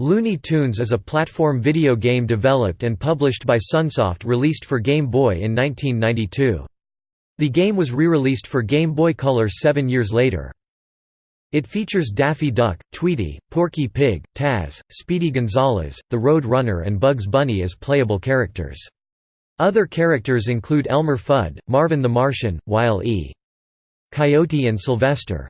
Looney Tunes is a platform video game developed and published by Sunsoft released for Game Boy in 1992. The game was re-released for Game Boy Color seven years later. It features Daffy Duck, Tweety, Porky Pig, Taz, Speedy Gonzales, the Road Runner and Bugs Bunny as playable characters. Other characters include Elmer Fudd, Marvin the Martian, Wile E. Coyote and Sylvester.